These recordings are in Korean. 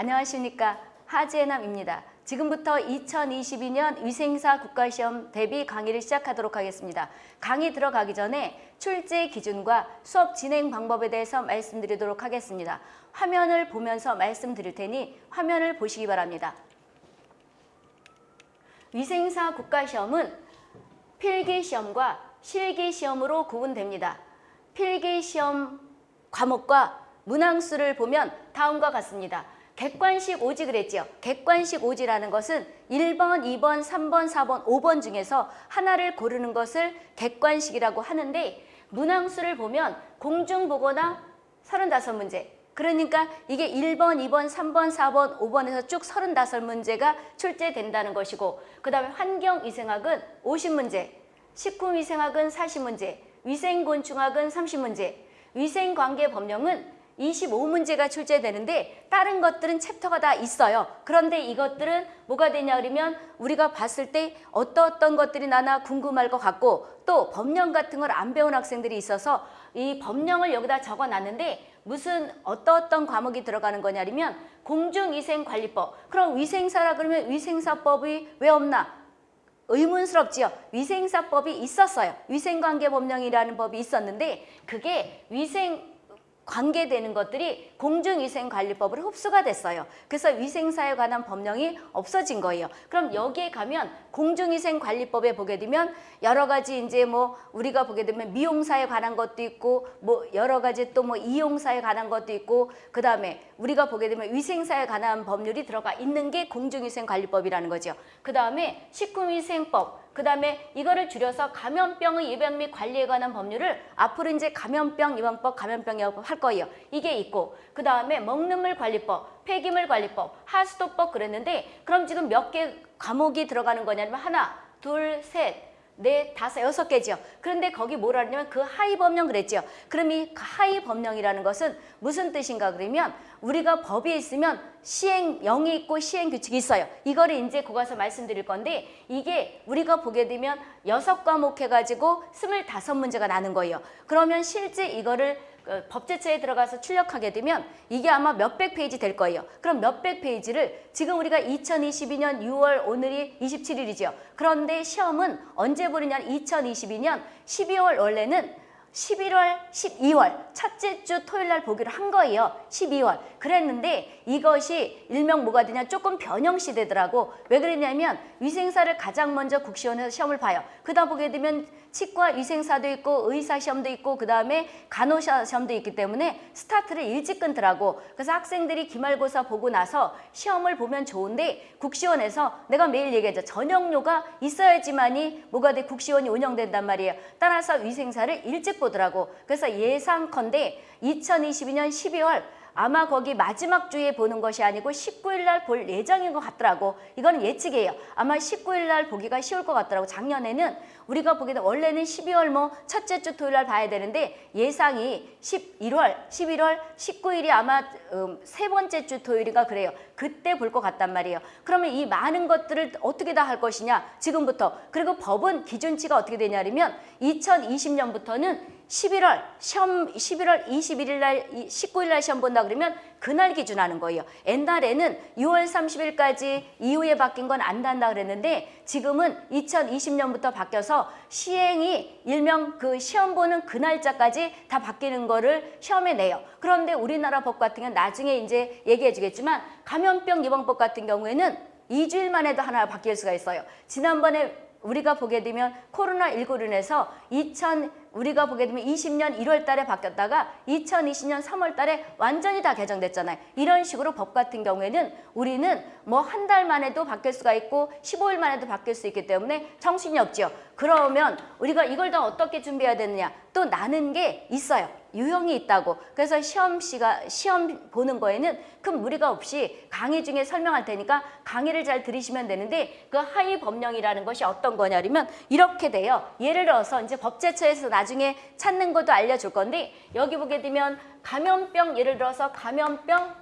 안녕하십니까 하재남입니다. 지금부터 2022년 위생사 국가시험 대비 강의를 시작하도록 하겠습니다. 강의 들어가기 전에 출제 기준과 수업 진행 방법에 대해서 말씀드리도록 하겠습니다. 화면을 보면서 말씀드릴 테니 화면을 보시기 바랍니다. 위생사 국가시험은 필기시험과 실기시험으로 구분됩니다. 필기시험 과목과 문항수를 보면 다음과 같습니다. 객관식 오지 그랬죠. 객관식 오지라는 것은 1번, 2번, 3번, 4번, 5번 중에서 하나를 고르는 것을 객관식이라고 하는데 문항수를 보면 공중보거나 35문제 그러니까 이게 1번, 2번, 3번, 4번, 5번에서 쭉 35문제가 출제된다는 것이고 그 다음에 환경위생학은 50문제, 식품위생학은 40문제, 위생곤충학은 30문제, 위생관계법령은 25문제가 출제되는데 다른 것들은 챕터가 다 있어요. 그런데 이것들은 뭐가 되냐 그러면 우리가 봤을 때 어떤 것들이 나나 궁금할 것 같고 또 법령 같은 걸 안 배운 학생들이 있어서 이 법령을 여기다 적어놨는데 무슨 어떤 과목이 들어가는 거냐면 공중위생관리법. 그럼 위생사라 그러면 위생사법이 왜 없나? 의문스럽지요. 위생사법이 있었어요. 위생관계법령이라는 법이 있었는데 그게 위생 관계되는 것들이 공중위생관리법으로 흡수가 됐어요. 그래서 위생사에 관한 법령이 없어진 거예요. 그럼 여기에 가면 공중위생관리법에 보게 되면 여러 가지 이제 뭐 우리가 보게 되면 미용사에 관한 것도 있고 뭐 여러 가지 또 뭐 이용사에 관한 것도 있고 그 다음에 우리가 보게 되면 위생사에 관한 법률이 들어가 있는 게 공중위생관리법이라는 거죠. 그 다음에 식품위생법 그 다음에 이거를 줄여서 감염병의 예방 및 관리에 관한 법률을 앞으로 이제 감염병 예방법, 감염병 예방법 할 거예요. 이게 있고 그 다음에 먹는 물 관리법, 폐기물 관리법, 하수도법 그랬는데 그럼 지금 몇 개 과목이 들어가는 거냐면 하나, 둘, 셋, 넷, 다섯, 여섯 개죠. 그런데 거기 뭐라 하냐면 그 하위 법령 그랬죠. 그럼 이 하위 법령이라는 것은 무슨 뜻인가 그러면 우리가 법이 있으면 시행령이 있고 시행규칙이 있어요. 이거를 이제 거기서 말씀드릴 건데 이게 우리가 보게 되면 여섯 과목 해가지고 스물다섯 문제가 나는 거예요. 그러면 실제 이거를 법제처에 들어가서 출력하게 되면 이게 아마 몇백 페이지 될 거예요. 그럼 몇백 페이지를 지금 우리가 2022년 6월 오늘이 27일이죠. 그런데 시험은 언제 보느냐 2022년 12월 원래는 11월, 12월 첫째 주 토요일 날 보기로 한 거예요. 12월. 그랬는데 이것이 일명 뭐가 되냐 조금 변형시되더라고. 왜 그랬냐면 위생사를 가장 먼저 국시원에서 시험을 봐요. 그다 보게 되면 치과 위생사도 있고 의사 시험도 있고 그 다음에 간호사 시험도 있기 때문에 스타트를 일찍 끊더라고. 그래서 학생들이 기말고사 보고 나서 시험을 보면 좋은데 국시원에서 내가 매일 얘기하죠. 전형료가 있어야지만이 뭐가 돼 국시원이 운영된단 말이에요. 따라서 위생사를 일찍 보더라고. 그래서 예상컨대 2022년 12월 아마 거기 마지막 주에 보는 것이 아니고 19일 날 볼 예정인 것 같더라고. 이거는 예측이에요. 아마 19일 날 보기가 쉬울 것 같더라고. 작년에는 우리가 보기에는 원래는 12월 뭐 첫째 주 토요일 날 봐야 되는데 예상이 11월, 11월 19일이 아마 음, 세 번째 주 토요일이가 그래요. 그때 볼 것 같단 말이에요. 그러면 이 많은 것들을 어떻게 다 할 것이냐 지금부터 그리고 법은 기준치가 어떻게 되냐면 2020년부터는 11월 시험 11월 21일 날 19일 날 시험 본다 그러면 그날 기준하는 거예요. 옛날에는 6월 30일까지 이후에 바뀐 건안 단다 그랬는데 지금은 2020년부터 바뀌어서 시행이 일명 그 시험 보는 그 날짜까지 다 바뀌는 거를 시험에 내요. 그런데 우리나라 법 같은 경우는 나중에 이제 얘기해 주겠지만 감염병 예방법 같은 경우에는 2주일 만에도 하나 바뀔 수가 있어요. 지난번에 우리가 보게 되면 코로나19로 인해서 2000 우리가 보게 되면 20년 1월 달에 바뀌었다가 2020년 3월 달에 완전히 다 개정됐잖아요. 이런 식으로 법 같은 경우에는 우리는 뭐 한 달 만에도 바뀔 수가 있고 15일 만에도 바뀔 수 있기 때문에 정신이 없죠. 그러면 우리가 이걸 다 어떻게 준비해야 되느냐 또 나는 게 있어요. 유형이 있다고. 그래서 시험 시가 시험 보는 거에는 큰 무리가 없이 강의 중에 설명할 테니까 강의를 잘 들으시면 되는데 그 하위 법령이라는 것이 어떤 거냐면 이렇게 돼요. 예를 들어서 이제 법제처에서 나중에 찾는 것도 알려줄 건데 여기 보게 되면 감염병 예를 들어서 감염병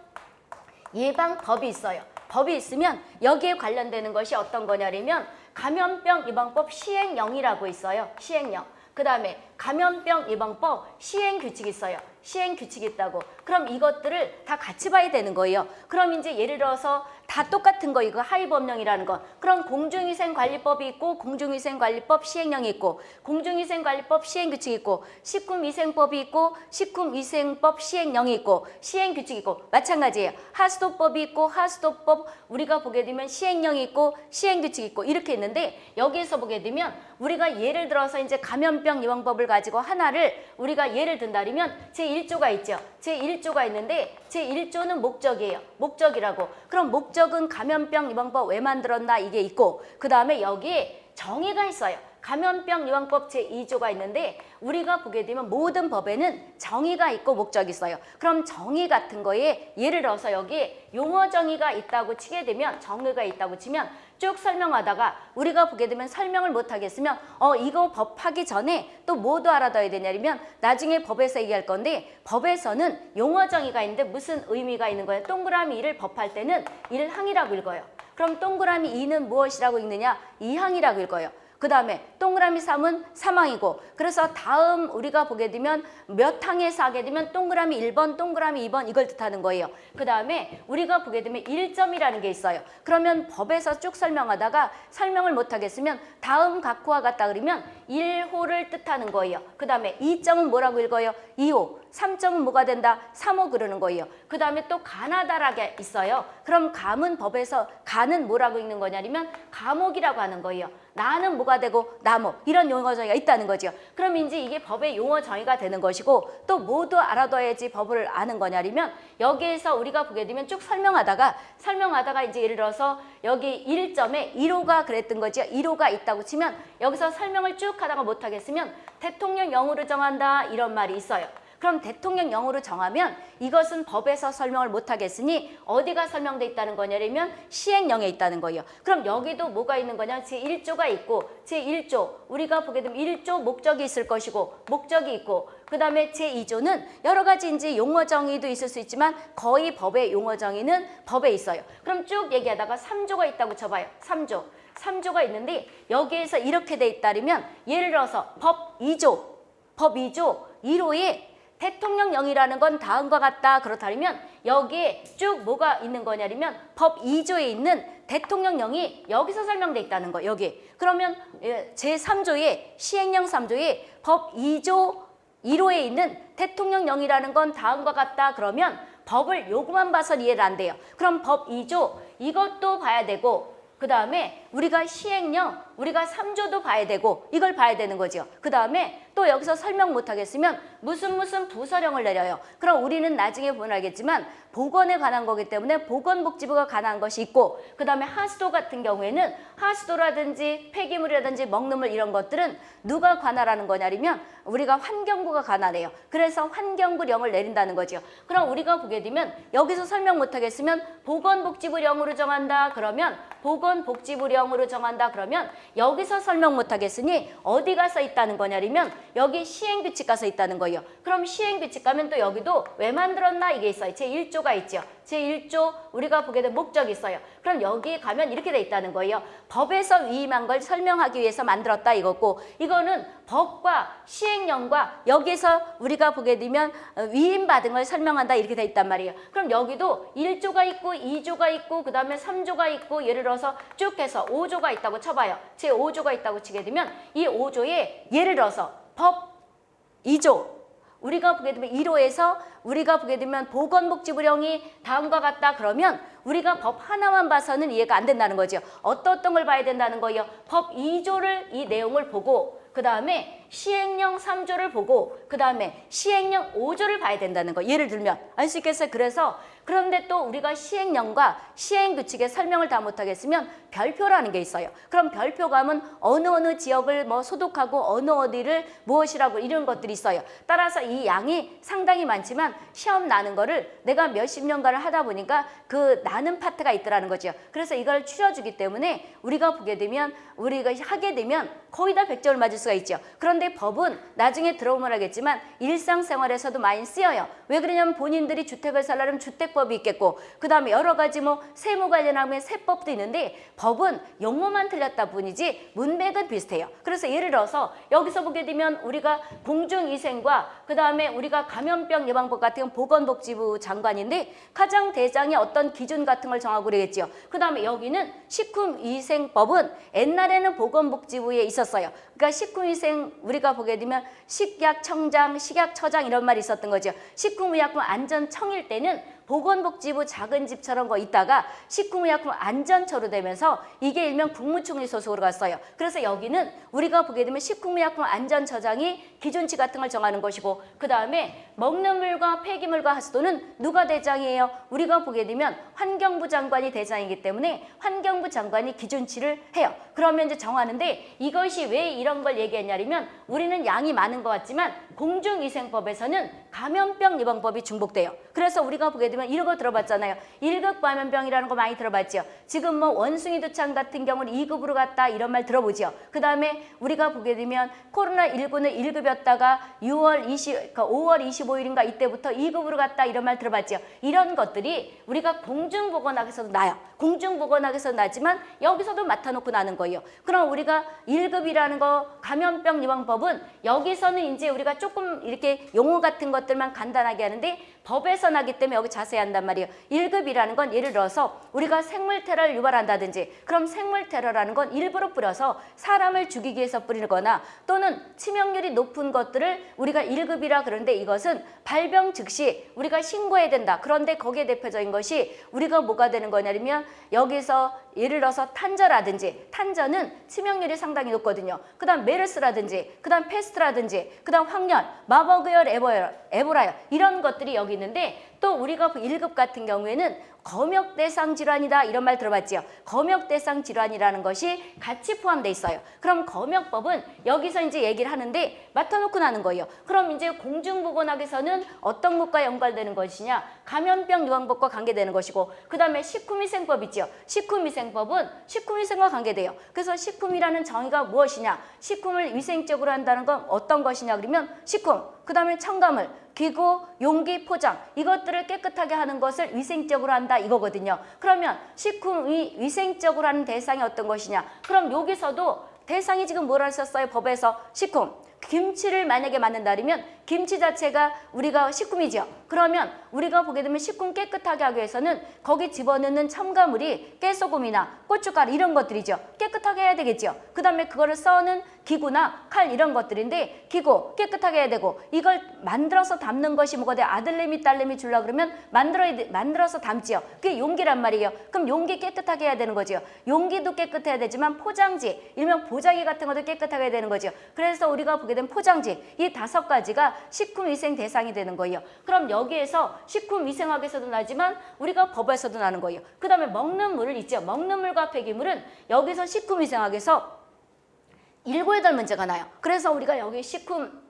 예방법이 있어요. 법이 있으면 여기에 관련되는 것이 어떤 거냐면 감염병 예방법 시행령이라고 있어요. 시행령. 그 다음에 감염병 예방법 시행 규칙이 있어요. 시행 규칙이 있다고. 그럼 이것들을 다 같이 봐야 되는 거예요. 그럼 이제 예를 들어서 다 똑같은 거 이거 하위 법령이라는 건 그럼 공중위생관리법이 있고 공중위생관리법 시행령이 있고 공중위생관리법 시행규칙이 있고 식품위생법이 있고 식품위생법 시행령이 있고 시행규칙이 있고 마찬가지예요. 하수도법이 있고 하수도법 우리가 보게 되면 시행령이 있고 시행규칙이 있고 이렇게 있는데 여기에서 보게 되면 우리가 예를 들어서 이제 감염병 예방법을 가지고 하나를 우리가 예를 든다면 제1조가 있죠. 제1조가 있는데 제1조는 목적이에요. 목적이라고. 그럼 목적 은 감염병 예방법 왜 만들었나 이게 있고 그 다음에 여기에 정의가 있어요. 감염병 예방법 제2조가 있는데 우리가 보게 되면 모든 법에는 정의가 있고 목적이 있어요. 그럼 정의 같은 거에 예를 들어서 여기 용어 정의가 있다고 치게 되면 정의가 있다고 치면 쭉 설명하다가 우리가 보게 되면 설명을 못 하겠으면 어 이거 법 하기 전에 또 뭐도 알아둬야 되냐면 나중에 법에서 얘기할 건데 법에서는 용어 정의가 있는데 무슨 의미가 있는 거예요? 동그라미 1을 법할 때는 1항이라고 읽어요. 그럼 동그라미 2는 무엇이라고 읽느냐? 2항이라고 읽어요. 그 다음에 동그라미 3은 3항이고 그래서 다음 우리가 보게 되면 몇 항에서 하게 되면 동그라미 1번, 동그라미 2번 이걸 뜻하는 거예요. 그 다음에 우리가 보게 되면 1점이라는 게 있어요. 그러면 법에서 쭉 설명하다가 설명을 못 하겠으면 다음 각호와 같다 그러면 1호를 뜻하는 거예요. 그 다음에 2점은 뭐라고 읽어요? 2호. 3점은 뭐가 된다? 3호 그러는 거예요. 그 다음에 또 가나다라게 있어요. 그럼 감은 법에서 가는 뭐라고 읽는 거냐면 감옥이라고 하는 거예요. 나는 뭐가 되고 나목 이런 용어 정의가 있다는 거죠. 그럼 이제 이게 법의 용어 정의가 되는 것이고 또 모두 알아둬야지 법을 아는 거냐면 여기에서 우리가 보게 되면 쭉 설명하다가 설명하다가 이제 예를 들어서 여기 1점에 1호가 그랬던 거죠. 1호가 있다고 치면 여기서 설명을 쭉 하다가 못 하겠으면 대통령령으로 정한다 이런 말이 있어요. 그럼 대통령령으로 정하면 이것은 법에서 설명을 못하겠으니 어디가 설명돼 있다는 거냐면 시행령에 있다는 거예요. 그럼 여기도 뭐가 있는 거냐? 제1조가 있고 제1조 우리가 보게 되면 1조 목적이 있을 것이고 목적이 있고 그 다음에 제2조는 여러 가지 이제 용어 정의도 있을 수 있지만 거의 법의 용어 정의는 법에 있어요. 그럼 쭉 얘기하다가 3조가 있다고 쳐봐요. 3조. 3조가 있는데 여기에서 이렇게 돼 있다면 예를 들어서 법 2조 법 2조 1호에 대통령령이라는 건 다음과 같다. 그렇다면 여기에 쭉 뭐가 있는 거냐면 법 2조에 있는 대통령령이 여기서 설명돼 있다는 거 여기 그러면 예, 제3조에 시행령 3조에 법 2조 1호에 있는 대통령령이라는 건 다음과 같다. 그러면 법을 요구만 봐서 이해를 안 돼요. 그럼 법 2조 이것도 봐야 되고 그 다음에 우리가 시행령 우리가 3조도 봐야 되고 이걸 봐야 되는 거죠. 그 다음에 또 여기서 설명 못하겠으면 무슨 무슨 부서령을 내려요. 그럼 우리는 나중에 보면 알겠지만 보건에 관한 거기 때문에 보건복지부가 관한 것이 있고 그 다음에 하수도 같은 경우에는 하수도라든지 폐기물이라든지 먹는 물 이런 것들은 누가 관할하는 거냐면 우리가 환경부가 관할해요. 그래서 환경부령을 내린다는 거죠. 그럼 우리가 보게 되면 여기서 설명 못하겠으면 보건복지부령으로 정한다 그러면 보건복지부령으로 정한다 그러면 여기서 설명 못하겠으니 어디가 써 있다는 거냐면 여기 시행규칙가 써 있다는 거예요. 그럼 시행규칙 가면 또 여기도 왜 만들었나 이게 있어요. 제1조가 있죠. 제1조 우리가 보게 된 목적이 있어요. 그럼 여기 가면 이렇게 돼 있다는 거예요. 법에서 위임한 걸 설명하기 위해서 만들었다 이거고 이거는 법과 시행령과 여기서 우리가 보게 되면 어, 위임받은 걸 설명한다 이렇게 돼 있단 말이에요. 그럼 여기도 1조가 있고 2조가 있고 그 다음에 3조가 있고 예를 들어서 쭉 해서 5조가 있다고 쳐봐요. 제5조가 있다고 치게 되면 이 5조에 예를 들어서 법 2조 우리가 보게 되면 1호에서 우리가 보게 되면 보건복지부령이 다음과 같다 그러면 우리가 법 하나만 봐서는 이해가 안 된다는 거죠. 어떤 어떤 걸 봐야 된다는 거예요. 법 2조를 이 내용을 보고 그 다음에 시행령 3조를 보고 그 다음에 시행령 5조를 봐야 된다는 거 예를 들면 알 수 있겠어요? 그래서 그런데 또 우리가 시행령과 시행규칙의 설명을 다 못하겠으면 별표라는 게 있어요. 그럼 별표감은 어느 어느 지역을 뭐 소독하고 어느 어디를 무엇이라고 이런 것들이 있어요. 따라서 이 양이 상당히 많지만 시험 나는 거를 내가 몇십 년간을 하다 보니까 그 나는 파트가 있더라는 거죠. 그래서 이걸 추려주기 때문에 우리가 보게 되면 우리가 하게 되면 거의 다 100점을 맞을 수 수가 있죠. 그런 데 법은 나중에 들어오면 하겠지만 일상생활에서도 많이 쓰여요. 왜 그러냐면 본인들이 주택을 살려면 주택법이 있겠고 그 다음에 여러 가지 뭐 세무 관련하면 세법도 있는데 법은 용어만 틀렸다 뿐이지 문맥은 비슷해요. 그래서 예를 들어서 여기서 보게 되면 우리가 공중위생과 그 다음에 우리가 감염병 예방법 같은 건 보건복지부 장관인데 가장 대장의 어떤 기준 같은 걸 정하고 그러겠지요. 그 다음에 여기는 식품위생법은 옛날에는 보건복지부에 있었어요. 그러니까 식품위생 우리가 보게 되면 식약청장, 식약처장 이런 말이 있었던 거죠. 식품의약품 안전청일 때는 보건복지부 작은 집처럼 거 있다가 식품의약품 안전처로 되면서 이게 일명 국무총리 소속으로 갔어요. 그래서 여기는 우리가 보게 되면 식품의약품 안전처장이 기준치 같은 걸 정하는 것이고 그 다음에 먹는 물과 폐기물과 하수도는 누가 대장이에요? 우리가 보게 되면 환경부 장관이 대장이기 때문에 환경부 장관이 기준치를 해요. 그러면 이제 정하는데 이것이 왜 이런 걸 얘기했냐면 우리는 양이 많은 것 같지만 공중위생법에서는 감염병 예방법이 중복돼요. 그래서 우리가 보게 되면 이런 거 들어봤잖아요. 1급 감염병이라는 거 많이 들어봤죠. 지금 뭐 원숭이 두창 같은 경우는 2급으로 갔다 이런 말 들어보죠. 그 다음에 우리가 보게 되면 코로나19는 1급이었다가 6월 20, 그러니까 5월 25 일인가 이때부터 2급으로 갔다 이런 말 들어봤죠. 이런 것들이 우리가 공중보건학에서도 나요. 공중보건학에서 나지만 여기서도 맡아놓고 나는 거예요. 그럼 우리가 1급이라는 거 감염병 예방법은 여기서는 이제 우리가 조금 이렇게 용어 같은 것들만 간단하게 하는데 법에서 나기 때문에 여기 자세히 한단 말이에요. 1급이라는 건 예를 들어서 우리가 생물 테러를 유발한다든지 그럼 생물 테러라는 건 일부러 뿌려서 사람을 죽이기 위해서 뿌리거나 또는 치명률이 높은 것들을 우리가 1급이라 그러는데 이것은 발병 즉시 우리가 신고해야 된다. 그런데 거기에 대표적인 것이 우리가 뭐가 되는 거냐면 여기서 예를 들어서 탄저라든지 탄저는 치명률이 상당히 높거든요. 그 다음 메르스라든지 그 다음 페스트라든지 그 다음 황열, 마버그열, 에보열, 에보라열 이런 것들이 여기 있는데 또 우리가 그 1급 같은 경우에는 검역대상 질환이다 이런 말 들어봤지요. 검역대상 질환이라는 것이 같이 포함돼 있어요. 그럼 검역법은 여기서 이제 얘기를 하는데 맡아놓고 나는 거예요. 그럼 이제 공중보건학에서는 어떤 것과 연관되는 것이냐? 감염병 예방법과 관계되는 것이고 그 다음에 식품위생법 있죠. 식품위생법은 식품위생과 관계돼요. 그래서 식품이라는 정의가 무엇이냐? 식품을 위생적으로 한다는 건 어떤 것이냐 그러면 식품, 그 다음에 첨가물, 기구, 용기, 포장 이것들을 깨끗하게 하는 것을 위생적으로 한다 이거거든요. 그러면 식품이 위생적으로 하는 대상이 어떤 것이냐? 그럼 여기서도 대상이 지금 뭐라 썼어요? 법에서 식품. 김치를 만약에 만든다면 김치 자체가 우리가 식품이죠. 그러면 우리가 보게 되면 식품 깨끗하게 하기 위해서는 거기 집어넣는 첨가물이 깨소금이나 고춧가루 이런 것들이죠. 깨끗하게 해야 되겠죠. 그 다음에 그거를 써는 기구나 칼 이런 것들인데 기구 깨끗하게 해야 되고 이걸 만들어서 담는 것이 뭐가 돼? 아들내미 딸내미 줄라 그러면 만들어야 돼, 만들어서 담지요. 그게 용기란 말이에요. 그럼 용기 깨끗하게 해야 되는 거죠. 용기도 깨끗해야 되지만 포장지, 일명 보자기 같은 것도 깨끗하게 해야 되는 거죠. 그래서 우리가 보게 된 포장지 이 다섯 가지가 식품위생 대상이 되는 거예요. 그럼 여기에서 식품위생학에서도 나지만 우리가 법에서도 나는 거예요. 그 다음에 먹는 물을 있죠. 먹는 물과 폐기물은 여기서 식품위생학에서 일곱 여덟 문제가 나요. 그래서 우리가 여기 식품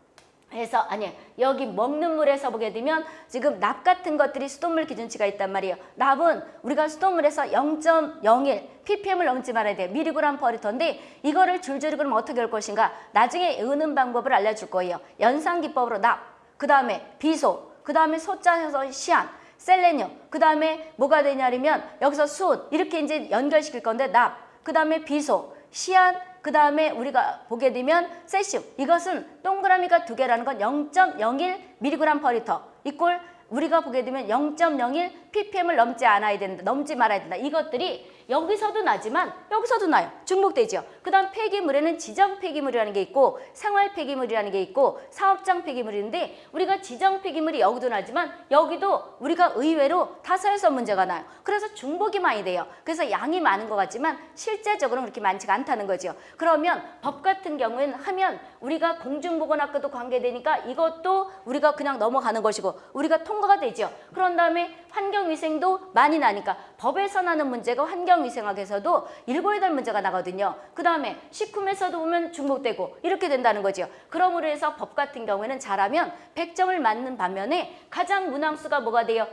해서 아니 여기 먹는 물에서 보게 되면 지금 납 같은 것들이 수돗물 기준치가 있단 말이에요. 납은 우리가 수돗물에서 0.01 ppm을 넘지 말아야 돼요. 미리그램 퍼리터인데 이거를 줄줄이 그럼 어떻게 할 것인가? 나중에 으는 방법을 알려줄 거예요. 연산 기법으로 납, 그 다음에 비소, 그 다음에 소자에서 시안, 셀레늄, 그 다음에 뭐가 되냐면 여기서 수은 이렇게 이제 연결시킬 건데 납, 그 다음에 비소, 시안, 그 다음에 우리가 보게 되면 세슘 이것은 동그라미가 두 개라는 건 0.01mg per 리터 이꼴 우리가 보게 되면 0.01 ppm을 넘지 않아야 된다. 넘지 말아야 된다. 이것들이 여기서도 나지만 여기서도 나요. 중복되죠. 그 다음 폐기물에는 지정 폐기물이라는 게 있고 생활 폐기물이라는 게 있고 사업장 폐기물인데 우리가 지정 폐기물이 여기도 나지만 여기도 우리가 의외로 타사에서 문제가 나요. 그래서 중복이 많이 돼요. 그래서 양이 많은 것 같지만 실제적으로는 그렇게 많지가 않다는 거죠. 그러면 법 같은 경우에는 하면 우리가 공중보건학과도 관계되니까 이것도 우리가 그냥 넘어가는 것이고 우리가 통과가 되죠. 그런 다음에 환경위생도 많이 나니까 법에서 나는 문제가 환경 위생학에서도 일곱 여덟 문제가 나거든요. 그 다음에 식품에서도 보면 중복되고 이렇게 된다는 거죠. 그러므로 해서 법 같은 경우에는 잘하면 100점을 맞는 반면에 가장 문항수가 뭐가 돼요?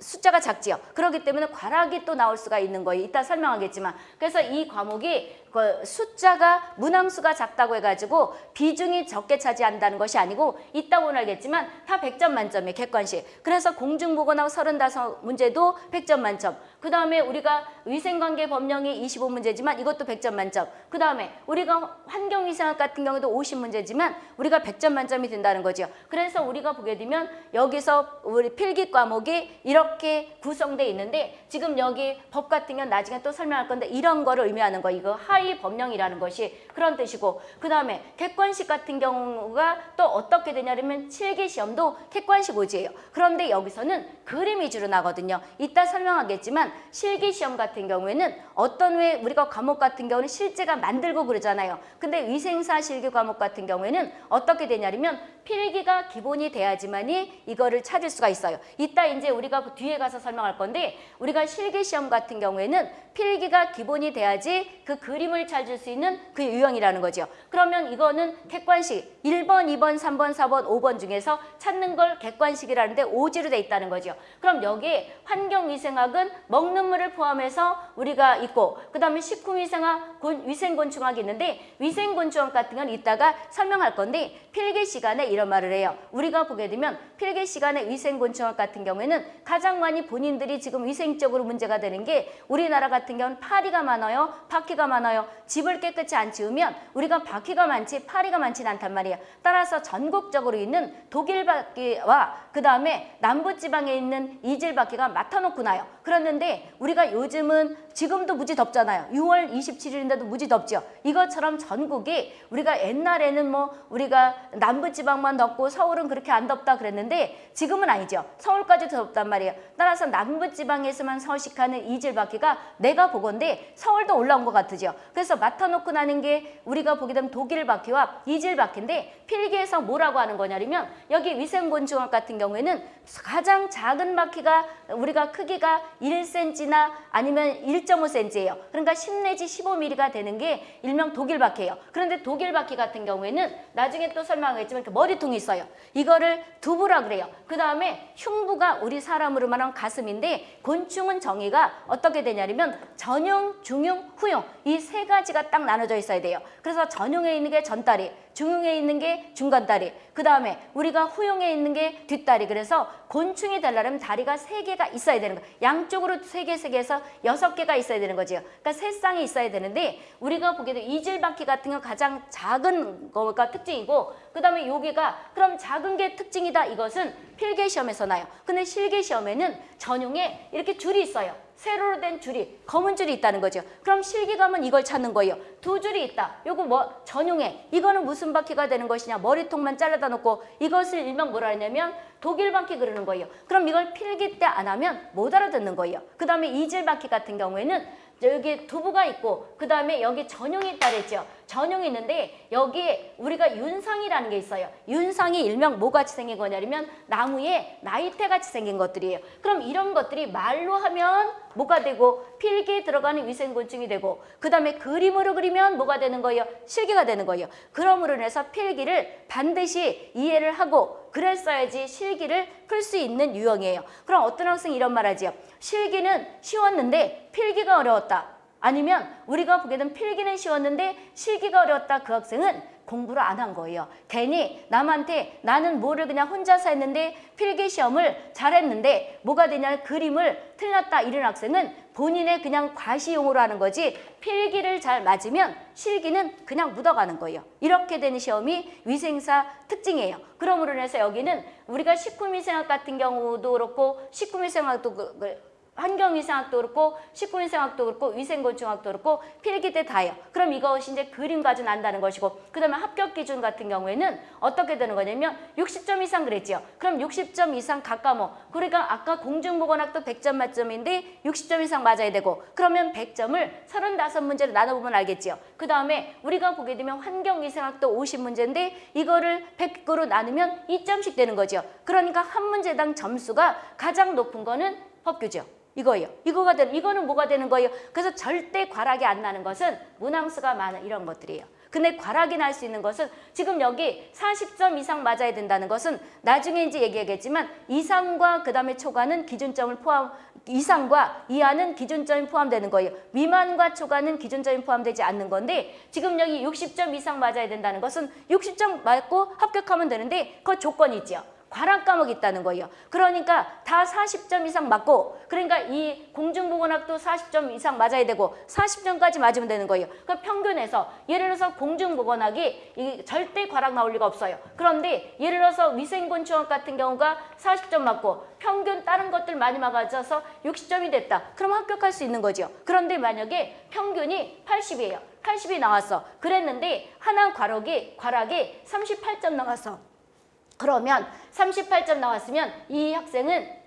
숫자가 작지요. 그렇기 때문에 과락이 또 나올 수가 있는 거예요. 이따 설명하겠지만. 그래서 이 과목이 그 숫자가 문항수가 작다고 해가지고 비중이 적게 차지한다는 것이 아니고 있다고는 알겠지만 다 100점 만점이에요. 객관식. 그래서 공중보건하고 35 문제도 100점 만점. 그 다음에 우리가 위생관계 법령이 25문제지만 이것도 100점 만점. 그 다음에 우리가 환경위생학 같은 경우도 50문제지만 우리가 100점 만점이 된다는 거죠. 그래서 우리가 보게 되면 여기서 우리 필기 과목이 이렇게 구성돼 있는데 지금 여기 법 같은 경우는 나중에 또 설명할 건데 이런 거를 의미하는 거 이거 하위 법령이라는 것이 그런 뜻이고 그 다음에 객관식 같은 경우가 또 어떻게 되냐면 실기 시험도 객관식 오지예요. 그런데 여기서는 그림 위주로 나거든요. 이따 설명하겠지만 실기 시험 같은 경우에는 어떤 왜 우리가 과목 같은 경우는 실제가 만들고 그러잖아요. 근데 위생사 실기 과목 같은 경우에는 어떻게 되냐면 필기가 기본이 돼야지만이 이거를 찾을 수가 있어요. 이따 이제 우리가 뒤에 가서 설명할 건데 우리가 실기 시험 같은 경우에는 필기가 기본이 돼야지 그 그림 을 찾을 수 있는 그 유형이라는 거죠. 그러면 이거는 객관식 1번, 2번, 3번, 4번, 5번 중에서 찾는 걸 객관식이라는데 오지로 돼 있다는 거죠. 그럼 여기에 환경위생학은 먹는 물을 포함해서 우리가 있고 그 다음에 식품위생학, 곤- 위생곤충학이 있는데 위생곤충학 같은 건 이따가 설명할 건데 필기 시간에 이런 말을 해요. 우리가 보게 되면 필기 시간에 위생곤충학 같은 경우에는 가장 많이 본인들이 지금 위생적으로 문제가 되는 게 우리나라 같은 경우는 파리가 많아요. 바퀴가 많아요. 집을 깨끗이 안 치우면 우리가 바퀴가 많지 파리가 많지는 않단 말이에요. 따라서 전국적으로 있는 독일 바퀴와 그 다음에 남부지방에 있는 이질 바퀴가 맡아놓고 나요. 그랬는데 우리가 요즘은 지금도 무지 덥잖아요. 6월 27일인데도 무지 덥죠. 이것처럼 전국이 우리가 옛날에는 뭐 우리가 남부지방만 덥고 서울은 그렇게 안 덥다 그랬는데 지금은 아니죠. 서울까지 덥단 말이에요. 따라서 남부지방에서만 서식하는 이질 바퀴가 내가 보건데 서울도 올라온 것 같으죠. 그래서 맡아놓고 나는 게 우리가 보게 되면 독일 바퀴와 이질 바퀴인데 필기에서 뭐라고 하는 거냐면 여기 위생곤충학 같은 경우에는 가장 작은 바퀴가 우리가 크기가 1cm나 아니면 1.5cm예요. 그러니까 10 내지 15mm가 되는 게 일명 독일 바퀴예요. 그런데 독일 바퀴 같은 경우에는 나중에 또 설명하겠지만 이렇게 머리통이 있어요. 이거를 두부라 그래요. 그 다음에 흉부가 우리 사람으로 말하면 가슴인데 곤충은 정의가 어떻게 되냐면 전용, 중용, 후용 이 세 가지가 딱 나눠져 있어야 돼요. 그래서 전용에 있는 게 전다리, 중용에 있는 게 중간다리, 그 다음에 우리가 후용에 있는 게 뒷다리. 그래서 곤충이 되려면 다리가 세 개가 있어야 되는 거예요. 양쪽으로 세 개, 세 개에서 여섯 개가 있어야 되는 거죠. 그러니까 세 쌍이 있어야 되는데 우리가 되면 이질바퀴 같은 건 가장 작은 거가 특징이고 그 다음에 여기가 그럼 작은 게 특징이다. 이것은 필기 시험에서 나요. 근데 실기 시험에는 전용에 이렇게 줄이 있어요. 세로로 된 줄이 검은 줄이 있다는 거죠. 그럼 실기감은 이걸 찾는 거예요. 두 줄이 있다. 요거 뭐 전용에 이거는 무슨 바퀴가 되는 것이냐 머리통만 잘라다 놓고 이것을 일명 뭐라 하냐면 독일 바퀴 그러는 거예요. 그럼 이걸 필기 때 안 하면 못 알아듣는 거예요. 그 다음에 이질 바퀴 같은 경우에는 여기 두부가 있고 그 다음에 여기 전용이 있다 그랬죠. 전용이 있는데 여기에 우리가 윤상이라는 게 있어요. 윤상이 일명 뭐같이 생긴 거냐면 나무에 나이테같이 생긴 것들이에요. 그럼 이런 것들이 말로 하면 뭐가 되고 필기에 들어가는 위생곤충이 되고 그 다음에 그림으로 그리면 뭐가 되는 거예요? 실기가 되는 거예요. 그러므로 인해서 필기를 반드시 이해를 하고 그랬어야지 실기를 풀 수 있는 유형이에요. 그럼 어떤 학생이 이런 말 하지요. 실기는 쉬웠는데 필기가 어려웠다. 아니면 우리가 보게 된 필기는 쉬웠는데 실기가 어려웠다. 그 학생은 공부를 안 한 거예요. 괜히 남한테 나는 뭐를 그냥 혼자서 했는데 필기 시험을 잘했는데 뭐가 되냐 그림을 틀렸다 이런 학생은 본인의 그냥 과시용으로 하는 거지 필기를 잘 맞으면 실기는 그냥 묻어가는 거예요. 이렇게 되는 시험이 위생사 특징이에요. 그러므로 인해서 여기는 우리가 식품위생학 같은 경우도 그렇고 식품위생학도 그- 그 환경위생학도 그렇고 식품위생학도 그렇고 위생곤충학도 그렇고 필기 때 다예요. 그럼 이것이 이제 그림 가지고 난다는 것이고 그 다음에 합격 기준 같은 경우에는 어떻게 되는 거냐면 60점 이상 그랬지요. 그럼 60점 이상 각 과목 그러니까 아까 공중보건학도 100점 만점인데 60점 이상 맞아야 되고 그러면 100점을 35문제로 나눠보면 알겠지요. 그 다음에 우리가 보게 되면 환경위생학도 50문제인데 이거를 100으로 나누면 2점씩 되는 거죠. 그러니까 한 문제당 점수가 가장 높은 거는 법규죠. 이거예요. 이거가 되는 이거는 뭐가 되는 거예요? 그래서 절대 과락이 안 나는 것은 문항수가 많은 이런 것들이에요. 근데 과락이 날 수 있는 것은 지금 여기 40점 이상 맞아야 된다는 것은 나중에 이제 얘기하겠지만 이상과 그 다음에 초과는 기준점을 포함 이상과 이하는 기준점이 포함되는 거예요. 미만과 초과는 기준점이 포함되지 않는 건데 지금 여기 60점 이상 맞아야 된다는 것은 60점 맞고 합격하면 되는데 그 조건이 있죠. 과락 과목이 있다는 거예요. 그러니까 다 40점 이상 맞고 그러니까 이 공중보건학도 40점 이상 맞아야 되고 40점까지 맞으면 되는 거예요. 그러니까 평균에서 예를 들어서 공중보건학이 이 절대 과락 나올 리가 없어요. 그런데 예를 들어서 위생곤충학 같은 경우가 40점 맞고 평균 다른 것들 많이 맞아서 60점이 됐다. 그럼 합격할 수 있는 거죠. 그런데 만약에 평균이 80이에요. 80이 나왔어. 그랬는데 하나 과락이 과락이 38점 나왔어. 그러면 38점 나왔으면 이 학생은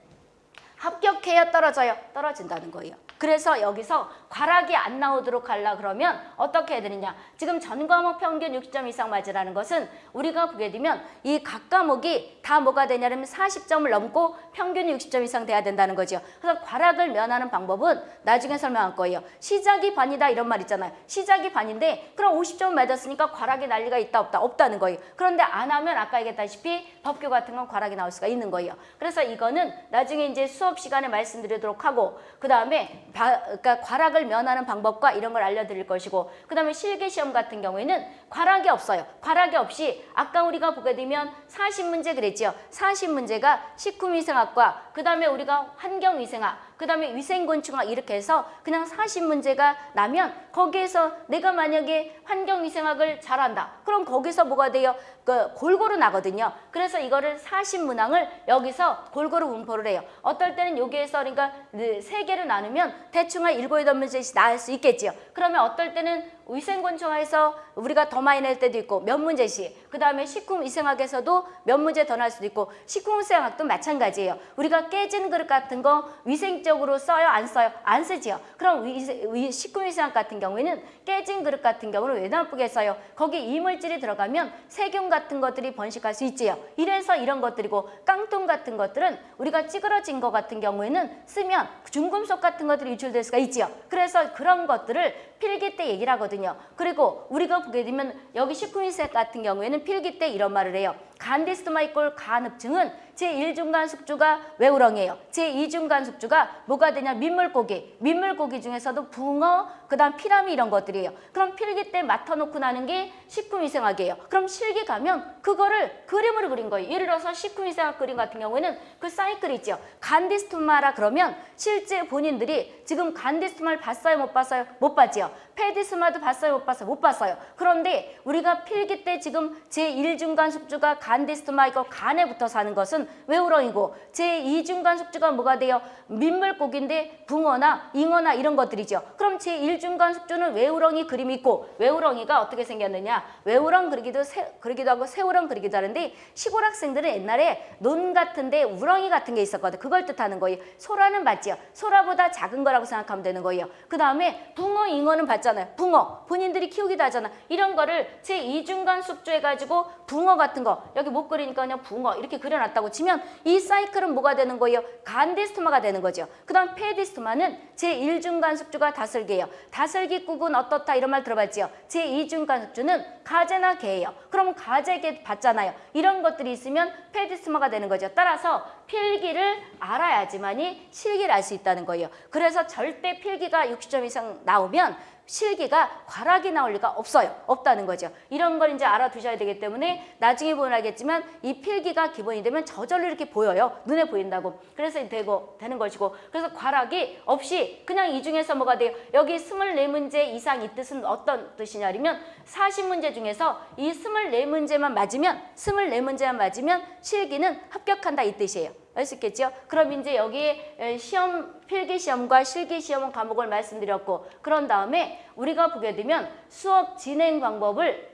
합격해야 떨어져요? 떨어진다는 거예요. 그래서 여기서 과락이 안 나오도록 하려 그러면 어떻게 해야 되느냐. 지금 전 과목 평균 60점 이상 맞으라는 것은 우리가 보게 되면 이 각 과목이 다 뭐가 되냐면 40점을 넘고 평균이 60점 이상 돼야 된다는 거죠. 그래서 과락을 면하는 방법은 나중에 설명할 거예요. 시작이 반이다 이런 말 있잖아요. 시작이 반인데 그럼 50점 맞았으니까 과락이 날 리가 있다 없다 없다는 거예요. 그런데 안 하면 아까 얘기했다시피 법규 같은 건 과락이 나올 수가 있는 거예요. 그래서 이거는 나중에 이제 수업 시간에 말씀드리도록 하고 그 다음에 그러니까 과락을 면하는 방법과 이런 걸 알려드릴 것이고 그 다음에 실기시험 같은 경우에는 과락이 없어요. 과락이 없이 아까 우리가 보게 되면 40문제 그랬죠. 40문제가 식품위생학과 그 다음에 우리가 환경위생학 그 다음에 위생곤충학 이렇게 해서 그냥 40문제가 나면 거기에서 내가 만약에 환경위생학을 잘한다. 그럼 거기서 뭐가 돼요? 그 골고루 나거든요. 그래서 이거를 40문항을 여기서 골고루 분포를 해요. 어떨 때는 여기에서 그러니까 세 개를 나누면 대충 한 일곱 여덟 문제씩 나올 수 있겠지요. 그러면 어떨 때는 위생곤충학에서 우리가 더 많이 낼 때도 있고 몇 문제씩 그 다음에 식품위생학에서도 몇 문제 더 날 수도 있고 식품위생학도 마찬가지예요. 우리가 깨진 그릇 같은 거 위생적으로 써요? 안 써요? 안 쓰지요. 그럼 위세, 위, 식품위생학 같은 경우에는 깨진 그릇 같은 경우는 왜 나쁘게 써요? 거기 이물질이 들어가면 세균 같은 것들이 번식할 수 있지요. 이래서 이런 것들이고 깡통 같은 것들은 우리가 찌그러진 것 같은 경우에는 쓰면 중금속 같은 것들이 유출될 수가 있지요. 그래서 그런 것들을 필기 때 얘기를 하거든요. 그리고 우리가 보게 되면 여기 식품위생 같은 경우에는 필기 때 이런 말을 해요. 간디스토마 이꼴 간흡증은 제1중간 숙주가 외우렁이에요. 제2중간 숙주가 뭐가 되냐 민물고기. 민물고기 중에서도 붕어, 그 다음 피라미 이런 것들이에요. 그럼 필기 때 맡아놓고 나는 게 식품위생학이에요. 그럼 실기 가면 그거를 그림으로 그린 거예요. 예를 들어서 식품위생학 그림 같은 경우에는 그 사이클이 있죠. 간디스토마라 그러면 실제 본인들이 지금 간디스토마를 봤어요? 못 봤어요? 못 봤지요. 페디스마도 봤어요? 못 봤어요? 못 봤어요. 그런데 우리가 필기 때 지금 제1중간 숙주가 간디스토마 이거 간에 붙어 사는 것은 외우렁이고 제2중간 숙주가 뭐가 돼요? 민물고기인데 붕어나 잉어나 이런 것들이죠. 그럼 제1중간 숙주는 외우렁이 그림이 있고 외우렁이가 어떻게 생겼느냐? 외우렁 그리기도 새, 그리기도 하고 새우렁 그리기도 하는데 시골 학생들은 옛날에 논 같은데 우렁이 같은 게 있었거든. 그걸 뜻하는 거예요. 소라는 맞지요. 소라보다 작은 거라고 생각하면 되는 거예요. 그 다음에 붕어, 잉어는 봤잖아요. 붕어. 본인들이 키우기도 하잖아. 이런 거를 제2중간 숙주 해가지고 붕어 같은 거 여기 못 그리니까 그냥 붕어 이렇게 그려놨다고 치면 이 사이클은 뭐가 되는 거예요? 간디스토마가 되는 거죠. 그 다음 페디스토마는 제1중간 숙주가 다슬기예요. 다슬기국은 어떻다 이런 말 들어봤지요? 제2중간 숙주는 가재나 개예요. 그럼 가재개 봤잖아요. 이런 것들이 있으면 페디스토마가 되는 거죠. 따라서 필기를 알아야지만이 실기를 알 수 있다는 거예요. 그래서 절대 필기가 60점 이상 나오면 실기가 과락이 나올 리가 없어요. 없다는 거죠. 이런 걸 이제 알아두셔야 되기 때문에 나중에 보면 알겠지만 이 필기가 기본이 되면 저절로 이렇게 보여요. 눈에 보인다고. 그래서 되고 되는 것이고 그래서 과락이 없이 그냥 이 중에서 뭐가 돼요? 여기 24문제 이상 이 뜻은 어떤 뜻이냐면 40문제 중에서 이 24문제만 맞으면 24문제만 맞으면 실기는 합격한다 이 뜻이에요. 알수 있겠죠? 그럼 이제 여기 시험 필기 시험과 실기 시험 과목을 말씀드렸고 그런 다음에 우리가 보게 되면 수업 진행 방법을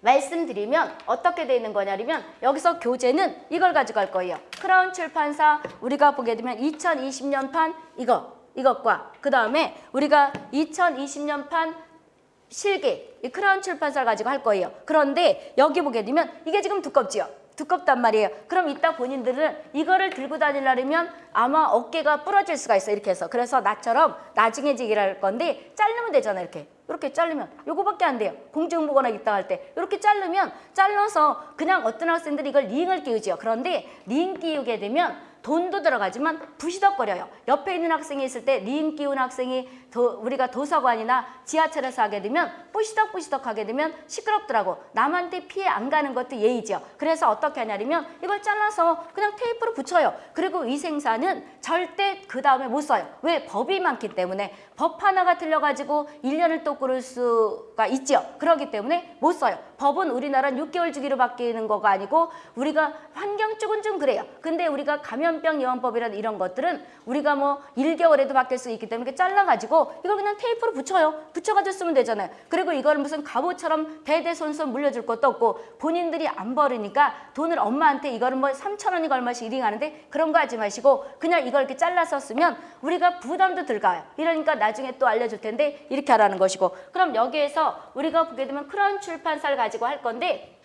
말씀드리면 어떻게 되어 있는 거냐면 여기서 교재는 이걸 가져갈 거예요. 크라운 출판사 우리가 보게 되면 2020년 판 이거 이것과 그 다음에 우리가 2020년 판 실기 이 크라운 출판사를 가지고 할 거예요. 그런데 여기 보게 되면 이게 지금 두껍지요. 두껍단 말이에요. 그럼 이따 본인들은 이거를 들고 다니려면 아마 어깨가 부러질 수가 있어 이렇게 해서 그래서 나처럼 나중에 지기를 할 건데 자르면 되잖아 이렇게 이렇게 자르면 요거밖에 안 돼요. 공중보거나 있다 할 때 이렇게 자르면 잘라서 그냥 어떤 학생들이 이걸 링을 끼우지요. 그런데 링 끼우게 되면 돈도 들어가지만 부시덕거려요. 옆에 있는 학생이 있을 때 링 끼운 학생이 도, 우리가 도서관이나 지하철에서 하게 되면 뿌시덕뿌시덕 하게 되면 시끄럽더라고. 남한테 피해 안 가는 것도 예의죠. 그래서 어떻게 하냐면 이걸 잘라서 그냥 테이프로 붙여요. 그리고 위생사는 절대 그 다음에 못 써요. 왜? 법이 많기 때문에 법 하나가 틀려가지고 1년을 또 끌을 수가 있죠. 그렇기 때문에 못 써요. 법은 우리나라는 6개월 주기로 바뀌는 거가 아니고 우리가 환경 쪽은 좀 그래요. 근데 우리가 감염병 예방법이라든 이런 것들은 우리가 뭐 1개월에도 바뀔 수 있기 때문에 잘라가지고 이걸 그냥 테이프로 붙여요. 붙여가지고 쓰면 되잖아요. 그리고 이걸 무슨 갑옷처럼 대대손손 물려줄 것도 없고 본인들이 안 버리니까 돈을 엄마한테 이거는 뭐 3천 원이가 얼마씩 이링하는데 그런 거 하지 마시고 그냥 이걸 이렇게 잘라서 쓰면 우리가 부담도 들어가요. 이러니까 나중에 또 알려줄 텐데 이렇게 하라는 것이고 그럼 여기에서 우리가 보게 되면 크라운 출판사를 가지고 할 건데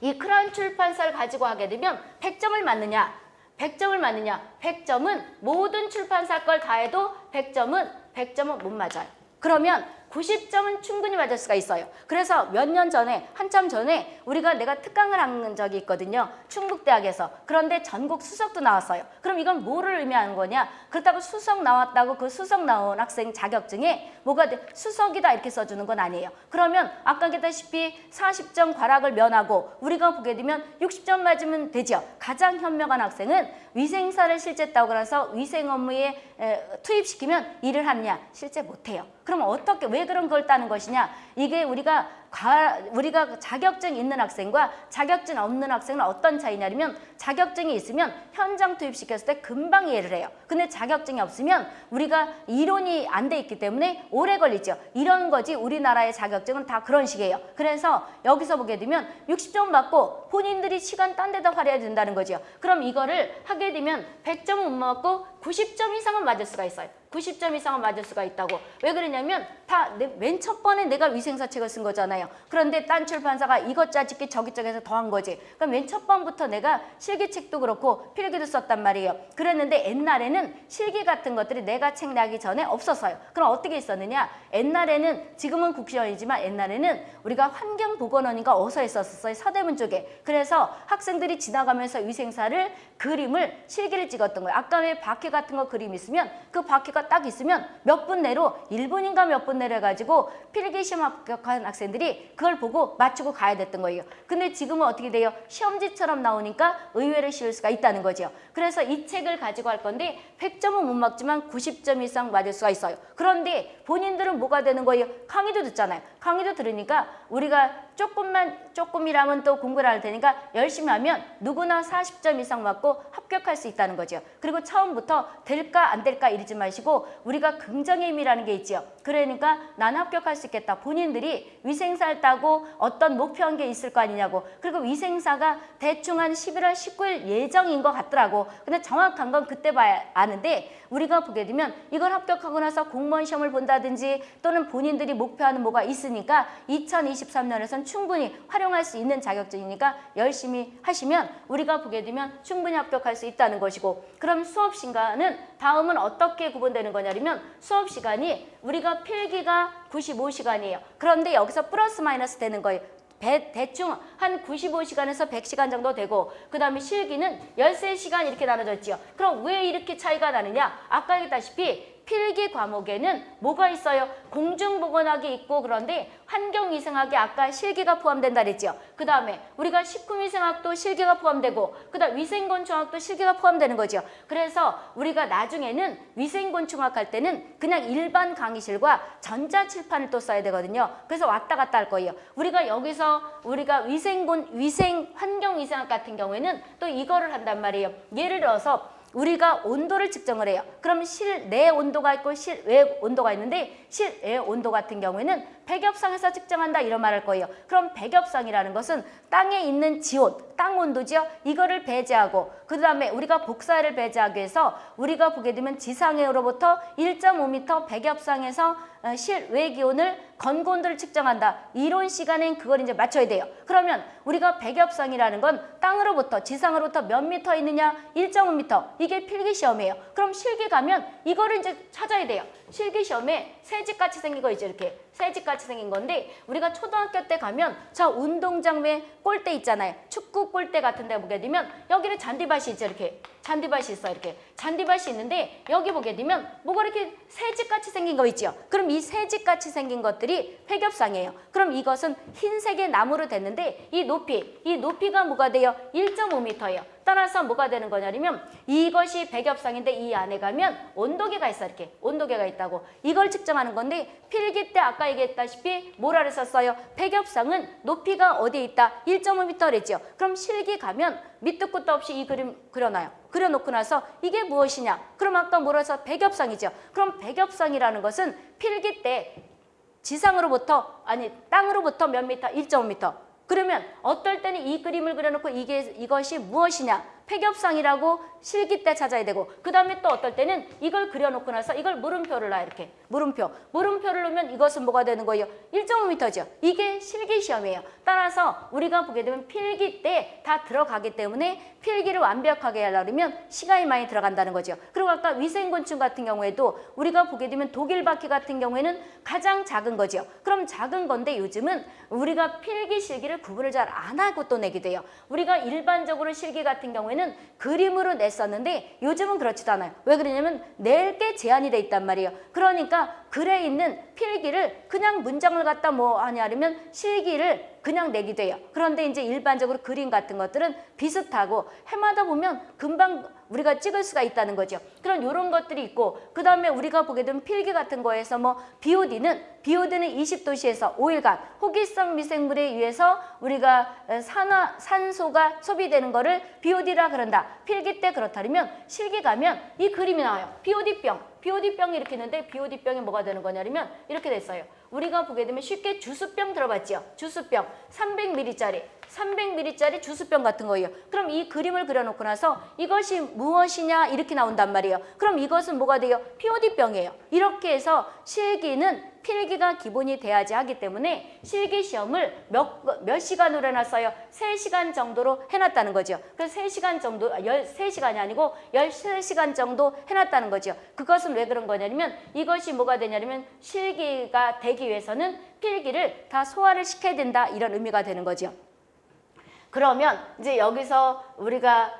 이 크라운 출판사를 가지고 하게 되면 100점을 맞느냐 100점을 맞느냐 100점은 모든 출판사 걸 다 해도 100점은 100점은 못 맞아요. 그러면 90점은 충분히 맞을 수가 있어요. 그래서 몇 년 전에 한참 전에 우리가 내가 특강을 한 적이 있거든요. 충북대학에서. 그런데 전국 수석도 나왔어요. 그럼 이건 뭐를 의미하는 거냐 그렇다고 수석 나왔다고 그 수석 나온 학생 자격증에 뭐가 돼? 수석이다 이렇게 써주는 건 아니에요. 그러면 아까 얘기했다시피 40점 과락을 면하고 우리가 보게 되면 60점 맞으면 되죠. 가장 현명한 학생은 위생사를 실제 따고 나서 위생 업무에 에, 투입시키면 일을 하느냐? 실제 못해요. 그럼 어떻게 왜 그런 걸 따는 것이냐? 이게 우리가 과, 우리가 자격증 있는 학생과 자격증 없는 학생은 어떤 차이냐면 자격증이 있으면 현장 투입시켰을 때 금방 이해를 해요. 근데 자격증이 없으면 우리가 이론이 안 돼 있기 때문에 오래 걸리죠. 이런 거지 우리나라의 자격증은 다 그런 식이에요. 그래서 여기서 보게 되면 60점 받고 본인들이 시간 딴 데다 활용해야 된다는 거죠. 그럼 이거를 하게 되면 100점은 못 맞고 90점 이상은 맞을 수가 있어요. 90점 이상은 맞을 수가 있다고. 왜 그러냐면 다 맨 첫 번에 내가 위생사 책을 쓴 거잖아요. 그런데 딴 출판사가 이것 짜집기 저기 쪽에서 더한 거지. 그럼 맨 첫 번부터 내가 실기책도 그렇고 필기도 썼단 말이에요. 그랬는데 옛날에는 실기 같은 것들이 내가 책 나기 전에 없었어요. 그럼 어떻게 있었느냐? 옛날에는 지금은 국시원이지만 옛날에는 우리가 환경보건원인가 어서 했었어요. 서대문 쪽에. 그래서 학생들이 지나가면서 위생사를 그림을 실기를 찍었던 거예요. 아까 왜 바퀴 같은 거 그림 있으면 그 바퀴가 딱 있으면 몇 분 내로 1분인가 몇 분 내로 해가지고 필기시험 합격한 학생들이 그걸 보고 맞추고 가야 됐던 거예요. 근데 지금은 어떻게 돼요? 시험지처럼 나오니까 의외로 쉬울 수가 있다는 거죠. 그래서 이 책을 가지고 할 건데 100점은 못 맞지만 90점 이상 맞을 수가 있어요. 그런데 본인들은 뭐가 되는 거예요? 강의도 듣잖아요. 강의도 들으니까 우리가 조금만 조금이라면 또 공부를 할 테니까 열심히 하면 누구나 40점 이상 맞고 합격할 수 있다는 거죠. 그리고 처음부터 될까 안 될까 이러지 마시고 우리가 긍정의 힘이라는 게 있지요. 그러니까 난 합격할 수 있겠다. 본인들이 위생사를 따고 어떤 목표한 게 있을 거 아니냐고. 그리고 위생사가 대충 한 11월 19일 예정인 것 같더라고. 근데 정확한 건 그때 봐야 아는데 우리가 보게 되면 이걸 합격하고 나서 공무원 시험을 본다든지 또는 본인들이 목표하는 뭐가 있으니까 2023년에선 충분히 활용할 수 있는 자격증이니까 열심히 하시면 우리가 보게 되면 충분히 합격할 수 있다는 것이고 그럼 수업 시간은 다음은 어떻게 구분되는 거냐면 수업 시간이 우리가 필기가 95시간이에요. 그런데 여기서 플러스 마이너스 되는 거예요. 배, 대충 한 95시간에서 100시간 정도 되고 그 다음에 실기는 13시간 이렇게 나눠져 있지요. 그럼 왜 이렇게 차이가 나느냐? 아까 얘기했다시피 필기 과목에는 뭐가 있어요? 공중보건학이 있고 그런데 환경위생학이 아까 실기가 포함된다 그랬죠. 그 다음에 우리가 식품위생학도 실기가 포함되고 그 다음 위생곤충학도 실기가 포함되는 거죠. 그래서 우리가 나중에는 위생곤충학 할 때는 그냥 일반 강의실과 전자칠판을 또 써야 되거든요. 그래서 왔다 갔다 할 거예요. 우리가 여기서 우리가 위생곤 위생 환경위생학 같은 경우에는 또 이거를 한단 말이에요. 예를 들어서 우리가 온도를 측정을 해요. 그럼 실내 온도가 있고 실외 온도가 있는데 실외 온도 같은 경우에는 백엽상에서 측정한다 이런 말 할 거예요. 그럼 백엽상이라는 것은 땅에 있는 지온, 땅 온도지요. 이거를 배제하고 그 다음에 우리가 복사를 배제하기 위해서 우리가 보게 되면 지상으로부터 1.5m 백엽상에서 어, 실외 기온을 건고온도를 측정한다. 이론 시간엔 그걸 이제 맞춰야 돼요. 그러면 우리가 백엽상이라는 건 땅으로부터 지상으로부터 몇 미터 있느냐? 1.5m. 이게 필기 시험이에요. 그럼 실기 가면 이거를 이제 찾아야 돼요. 실기시험에 새집같이 생긴 거 있죠. 이렇게 새집같이 생긴 건데 우리가 초등학교 때 가면 저 운동장에 골대 있잖아요. 축구 골대 같은 데 보게 되면 여기는 잔디밭이 있죠. 이렇게 잔디밭이 있어 이렇게 잔디밭이 있는데 여기 보게 되면 뭐가 이렇게 새집같이 생긴 거 있죠. 그럼 이 새집같이 생긴 것들이 회겹상이에요. 그럼 이것은 흰색의 나무로 됐는데 이 높이 이 높이가 뭐가 돼요? 1.5m예요. 따라서 뭐가 되는 거냐면 이것이 백엽상인데 이 안에 가면 온도계가 있어 이렇게. 온도계가 있다고. 이걸 측정하는 건데 필기 때 아까 얘기했다시피 뭐라 그랬었어요? 백엽상은 높이가 어디에 있다? 1.5m 그랬죠 그럼 실기 가면 밑도 끝도 없이 이 그림 그려놔요. 그려놓고 나서 이게 무엇이냐? 그럼 아까 뭐라 해서 백엽상이죠. 그럼 백엽상이라는 것은 필기 때 지상으로부터 아니 땅으로부터 몇 미터? 1.5m 그러면 어떨 때는 이 그림을 그려놓고 이게 이것이 무엇이냐 폐겹상이라고 실기 때 찾아야 되고 그 다음에 또 어떨 때는 이걸 그려놓고 나서 이걸 물음표를 놔 이렇게. 물음표. 물음표를 놓으면 이것은 뭐가 되는 거예요? 1.5m죠. 이게 실기 시험이에요. 따라서 우리가 보게 되면 필기 때 다 들어가기 때문에 필기를 완벽하게 하려면 시간이 많이 들어간다는 거죠. 그리고 아까 위생곤충 같은 경우에도 우리가 보게 되면 독일 바퀴 같은 경우에는 가장 작은 거죠. 그럼 작은 건데 요즘은 우리가 필기 실기를 구분을 잘 안 하고 또 내게 돼요. 우리가 일반적으로 실기 같은 경우에 는 그림으로 냈었는데 요즘은 그렇지도 않아요. 왜 그러냐면 낼 게 제한이 돼 있단 말이에요. 그러니까 글에 있는 필기를 그냥 문장을 갖다 뭐 하냐면 실기를 그냥 내기도 해요. 그런데 이제 일반적으로 그림 같은 것들은 비슷하고 해마다 보면 금방 우리가 찍을 수가 있다는 거죠. 그런 이런 것들이 있고 그 다음에 우리가 보게 되면 필기 같은 거에서 뭐 BOD는 BOD는 20도시에서 5일간 호기성 미생물에 의해서 우리가 산화, 산소가 소비되는 거를 BOD라 그런다. 필기 때 그렇다면 실기 가면 이 그림이 나와요. BOD병. BOD병이 이렇게 있는데 BOD병이 뭐가 되는 거냐면 이렇게 됐어요. 우리가 보게 되면 쉽게 주스병 들어봤죠? 주스병 300ml짜리 300ml짜리 주스병 같은 거예요. 그럼 이 그림을 그려놓고 나서 이것이 무엇이냐 이렇게 나온단 말이에요. 그럼 이것은 뭐가 돼요? POD병이에요. 이렇게 해서 실기는 필기가 기본이 돼야지 하기 때문에 실기 시험을 몇, 몇 시간으로 해놨어요? 3시간 정도로 해놨다는 거죠. 그래서 3시간 정도, 13시간이 아, 아니고 13시간 정도 해놨다는 거죠. 그것은 왜 그런 거냐면 이것이 뭐가 되냐면 실기가 되기 위해서는 필기를 다 소화를 시켜야 된다 이런 의미가 되는 거죠. 그러면 이제 여기서 우리가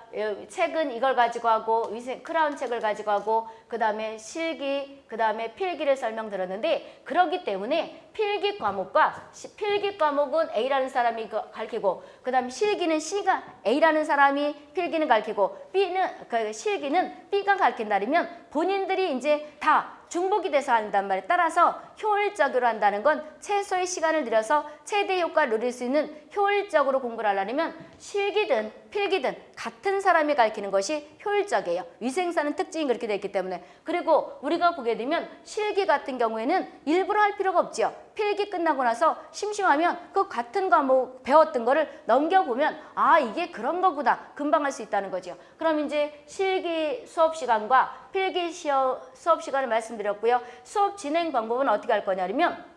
책은 이걸 가지고 하고 위생 크라운 책을 가지고 하고 그 다음에 실기 그 다음에 필기를 설명드렸는데 그러기 때문에 필기 과목과 시, 필기 과목은 A라는 사람이 가르치고 그 다음에 실기는 C가 A라는 사람이 필기는 가르치고 B는 그 실기는 B가 가르친다면 본인들이 이제 다 중복이 돼서 한단 말이에요. 따라서 효율적으로 한다는 건 최소의 시간을 들여서 최대 효과를 누릴 수 있는 효율적으로 공부를 하려면 실기든 필기든 같은 사람이 가르치는 것이 효율적이에요. 위생사는 특징이 그렇게 되어 있기 때문에 그리고 우리가 보게 되면 실기 같은 경우에는 일부러 할 필요가 없죠. 필기 끝나고 나서 심심하면 그 같은 과목 배웠던 거를 넘겨보면 아 이게 그런 거구나 금방 할 수 있다는 거죠. 그럼 이제 실기 수업 시간과 필기 시어, 수업 시간을 말씀드렸고요. 수업 진행 방법은 어떻게 할 거냐면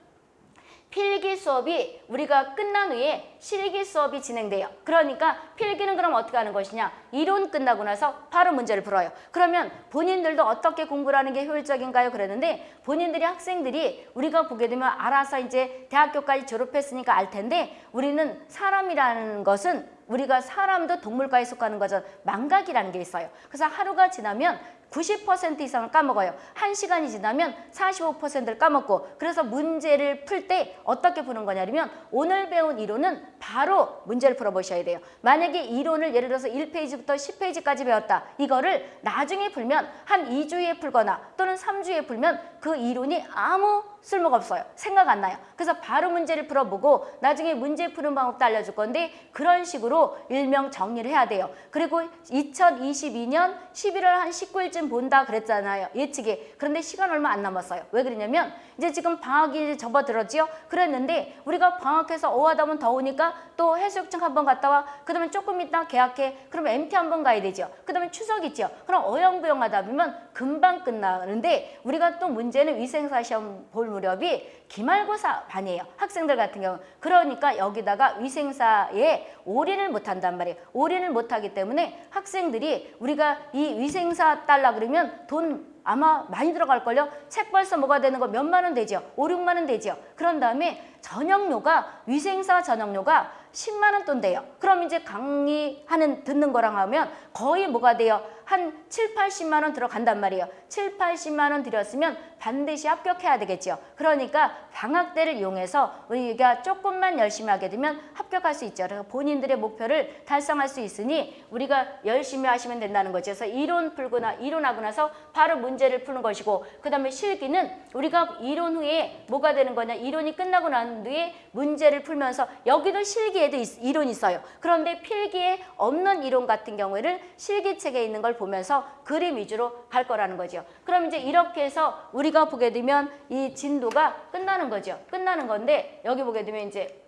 필기 수업이 우리가 끝난 후에 실기 수업이 진행돼요. 그러니까 필기는 그럼 어떻게 하는 것이냐. 이론 끝나고 나서 바로 문제를 풀어요. 그러면 본인들도 어떻게 공부를 하는 게 효율적인가요? 그랬는데 본인들이 학생들이 우리가 보게 되면 알아서 이제 대학교까지 졸업했으니까 알 텐데 우리는 사람이라는 것은 우리가 사람도 동물과에 속하는 거죠. 망각이라는 게 있어요. 그래서 하루가 지나면 90% 이상을 까먹어요. 1시간이 지나면 45%를 까먹고 그래서 문제를 풀 때 어떻게 푸는 거냐면 오늘 배운 이론은 바로 문제를 풀어보셔야 돼요. 만약에 이론을 예를 들어서 1페이지부터 10페이지까지 배웠다. 이거를 나중에 풀면 한 2주에 풀거나 또는 3주에 풀면 그 이론이 아무 쓸모가 없어요. 생각 안 나요. 그래서 바로 문제를 풀어보고 나중에 문제 푸는 방법도 알려줄 건데 그런 식으로 일명 정리를 해야 돼요. 그리고 2022년 11월 한 19일쯤 본다 그랬잖아요. 예측이. 그런데 시간 얼마 안 남았어요. 왜 그러냐면 이제 지금 방학이 접어들었지요. 그랬는데 우리가 방학해서 어하다면 더우니까 또 해수욕장 한번 갔다 와. 그다음에 조금 있다 계약해. 그러면 MT 한번 가야 되죠. 그다음에 추석 있죠. 그럼 어영부영 하다 보면 금방 끝나는데 우리가 또 문제는 위생사 시험 볼 무렵이 기말고사 반이에요. 학생들 같은 경우. 그러니까 여기다가 위생사에 올인을 못 한단 말이에요. 올인을 못 하기 때문에 학생들이 우리가 이 위생사 딸라 그러면 돈 아마 많이 들어갈걸요. 책 벌써 뭐가 되는 거 몇만 원. 5, 6만 원 되죠. 그런 다음에 전형료가 위생사 전형료가 10만 원 돈대요. 그럼 이제 강의하는 듣는 거랑 하면 거의 뭐가 돼요? 한 7, 80만 원 들어간단 말이에요. 7, 80만 원 들였으면 반드시 합격해야 되겠죠. 그러니까 방학 때를 이용해서 우리가 조금만 열심히 하게 되면 합격할 수 있죠. 그래서 본인들의 목표를 달성할 수 있으니 우리가 열심히 하시면 된다는 거죠. 그래서 이론 풀거나 이론하고 나서 바로 문제를 푸는 것이고 그 다음에 실기는 우리가 이론 후에 뭐가 되는 거냐 이론이 끝나고 난 뒤에 문제를 풀면서 여기도 실기에도 있- 이론이 있어요. 그런데 필기에 없는 이론 같은 경우에는 실기책에 있는 걸 보면서 그림 위주로 갈 거라는 거죠. 그럼 이제 이렇게 해서 우리가 보게 되면 이 진도가 끝나는 거죠. 끝나는 건데 여기 보게 되면 이제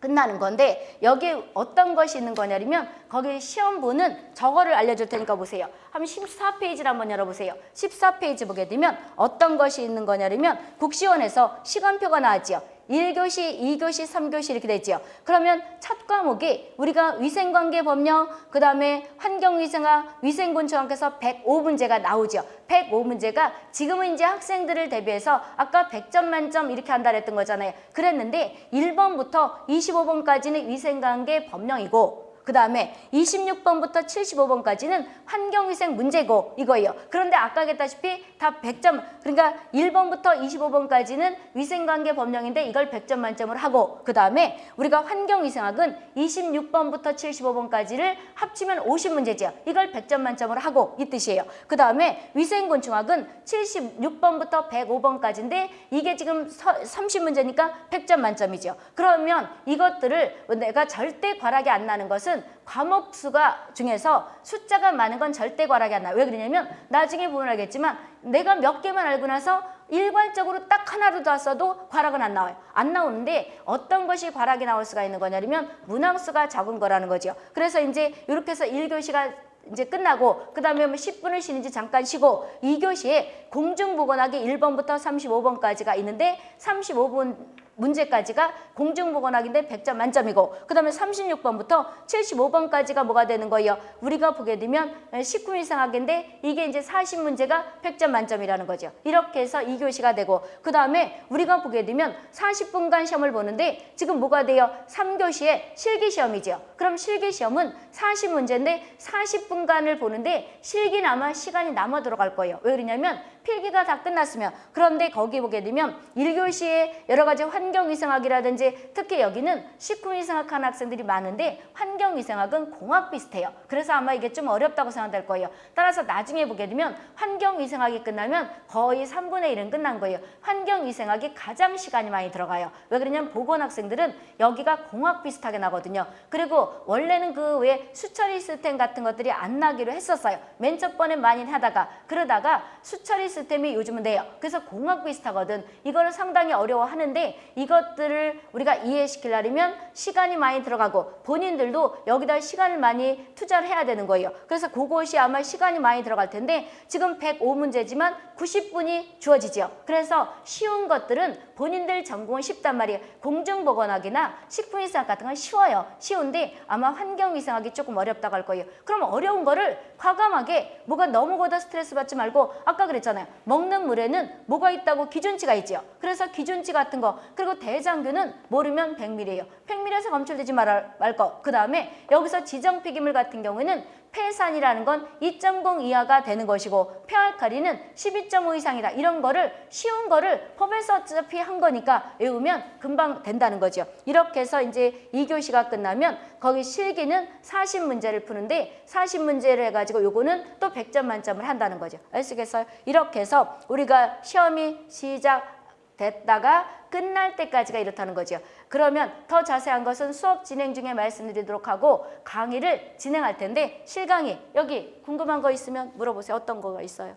끝나는 건데 여기에 어떤 것이 있는 거냐면 거기 시험부는 저거를 알려줄 테니까 보세요. 한번 14페이지를 한번 열어보세요. 14페이지 보게 되면 어떤 것이 있는 거냐면 국시원에서 시간표가 나왔지요. 1교시, 2교시, 3교시 이렇게 되지요. 그러면 첫 과목이 우리가 위생관계 법령, 그 다음에 환경위생학, 위생곤충학에서 105문제가 나오죠. 105문제가 지금은 이제 학생들을 대비해서 아까 100점 만점 이렇게 한다 그랬던 거잖아요. 그랬는데 1번부터 25번까지는 위생관계 법령이고 그 다음에 26번부터 75번까지는 환경위생 문제고 이거예요. 그런데 아까 했다시피 다 100점 그러니까 1번부터 25번까지는 위생관계 법령인데 이걸 100점 만점을 하고 그 다음에 우리가 환경위생학은 26번부터 75번까지를 합치면 50문제죠. 이걸 100점 만점을 하고 이 뜻이에요. 그 다음에 위생곤충학은 76번부터 105번까지인데 이게 지금 30문제니까 100점 만점이죠. 그러면 이것들을 내가 절대 과락이 안 나는 것은 과목 수가 중에서 숫자가 많은 건 절대 과락이 안 나요. 왜 그러냐면 나중에 보면 알겠지만 내가 몇 개만 알고 나서 일괄적으로 딱 하나로 땄어도 과락은 안 나와요. 안 나오는데 어떤 것이 과락이 나올 수가 있는 거냐면 문항수가 적은 거라는 거죠. 그래서 이제 이렇게 해서 1교시가 이제 끝나고 그 다음에 뭐 10분을 쉬는지 잠깐 쉬고 2교시에 공중보건학이 1번부터 35번까지가 있는데 35분 문제까지가 공중보건학인데 100점 만점이고 그 다음에 36번부터 75번까지가 뭐가 되는 거예요? 우리가 보게 되면 19일상학인데 이게 이제 40문제가 100점 만점이라는 거죠. 이렇게 해서 2교시가 되고 그 다음에 우리가 보게 되면 40분간 시험을 보는데 지금 뭐가 돼요? 3교시에 실기시험이죠. 그럼 실기시험은 40문제인데 40분간을 보는데 실기는 아마 시간이 남아 들어갈 거예요. 왜 그러냐면 필기가 다 끝났으면 그런데 거기 보게 되면 1교시에 여러 가지 환경위생학이라든지 특히 여기는 식품위생학 하는 학생들이 많은데 환경위생학은 공학 비슷해요. 그래서 아마 이게 좀 어렵다고 생각될 거예요. 따라서 나중에 보게 되면 환경위생학이 끝나면 거의 3분의 1은 끝난 거예요. 환경위생학이 가장 시간이 많이 들어가요. 왜 그러냐면 보건 학생들은 여기가 공학 비슷하게 나거든요. 그리고 원래는 그 외에 수처리 시스템 같은 것들이 안 나기로 했었어요. 맨 첫 번에 많이 하다가 그러다가 수처리 시스템이 요즘은 돼요. 그래서 공학 비슷하거든. 이거를 상당히 어려워하는데 이것들을 우리가 이해시키려면 시간이 많이 들어가고 본인들도 여기다 시간을 많이 투자를 해야 되는 거예요. 그래서 그것이 아마 시간이 많이 들어갈 텐데 지금 105문제지만 90분이 주어지죠. 그래서 쉬운 것들은 본인들 전공은 쉽단 말이에요. 공중보건학이나 식품위생학 같은 건 쉬워요. 쉬운데 아마 환경위생학이 조금 어렵다고 할 거예요. 그럼 어려운 거를 과감하게 뭐가 너무 거다 스트레스 받지 말고 아까 그랬잖아요. 먹는 물에는 뭐가 있다고 기준치가 있죠. 그래서 기준치 같은 거 그리고 대장균은 모르면 100ml예요. 100ml에서 검출되지 말, 말 거. 그 다음에 여기서 지정 폐기물 같은 경우에는 폐산이라는 건 2.0 이하가 되는 것이고 폐알칼리는 12.5 이상이다. 이런 거를 쉬운 거를 법에서 어차피 한 거니까 외우면 금방 된다는 거죠. 이렇게 해서 이제 2교시가 끝나면 거기 실기는 40문제를 푸는데 40문제를 해가지고 요거는 또 100점 만점을 한다는 거죠. 아시겠어요? 이렇게 해서 우리가 시험이 시작 됐다가 끝날 때까지가 이렇다는 거죠. 그러면 더 자세한 것은 수업 진행 중에 말씀드리도록 하고 강의를 진행할 텐데 실강의 여기 궁금한 거 있으면 물어보세요. 어떤 거가 있어요?